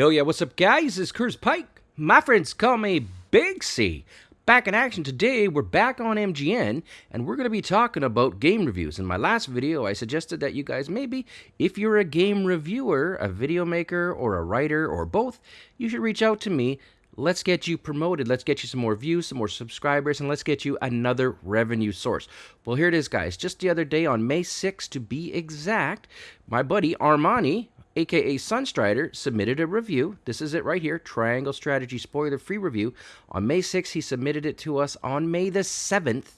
Hell yeah, what's up guys? It's Curtis Pike. My friends call me Big C. Back in action today, we're back on MGN, and we're going to be talking about game reviews. In my last video, I suggested that you guys maybe, if you're a game reviewer, a video maker, or a writer, or both, you should reach out to me. Let's get you promoted. Let's get you some more views, some more subscribers, and let's get you another revenue source. Well, here it is, guys. Just the other day, on May 6th to be exact, my buddy Armani, aka Sunstrider, submitted a review. This is it right here Triangle Strategy spoiler free review. On May 6th, he submitted it to us. On May the 7th,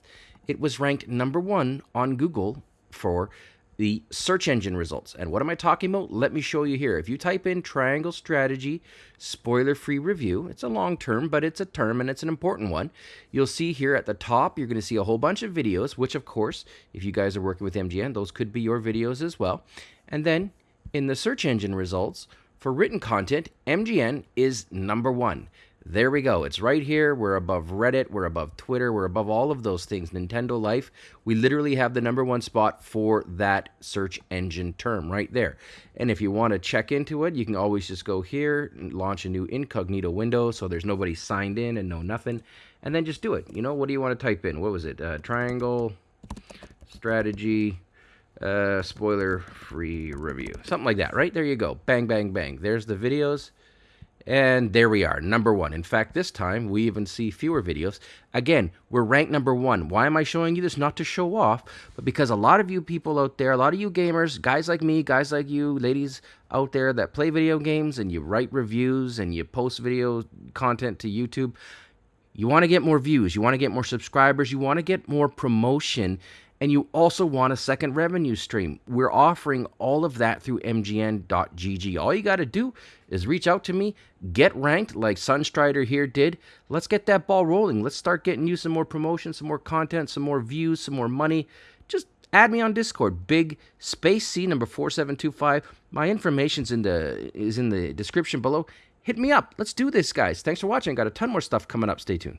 it was ranked number one on Google for the search engine results. And what am I talking about? Let me show you here. If you type in Triangle Strategy spoiler free review, it's a long term, but it's a term and it's an important one. You'll see here at the top, you're going to see a whole bunch of videos, which, of course, if you guys are working with MGN, those could be your videos as well. And then in the search engine results, for written content, MGN is number one. There we go. It's right here. We're above Reddit. We're above Twitter. We're above all of those things. Nintendo Life. We literally have the number one spot for that search engine term right there. And if you want to check into it, you can always just go here and launch a new incognito window so there's nobody signed in and no nothing. And then just do it. You know, what do you want to type in? What was it? Uh, triangle strategy uh, spoiler free review. Something like that, right? There you go. Bang, bang, bang. There's the videos. And there we are, number one. In fact, this time we even see fewer videos. Again, we're ranked number one. Why am I showing you this? Not to show off, but because a lot of you people out there, a lot of you gamers, guys like me, guys like you, ladies out there that play video games and you write reviews and you post video content to YouTube, you want to get more views, you want to get more subscribers, you want to get more promotion and you also want a second revenue stream. We're offering all of that through mgn.gg. All you got to do is reach out to me, get ranked like Sunstrider here did. Let's get that ball rolling. Let's start getting you some more promotion, some more content, some more views, some more money. Just add me on Discord. Big Space C number 4725. My information's in the is in the description below. Hit me up. Let's do this, guys. Thanks for watching. Got a ton more stuff coming up. Stay tuned.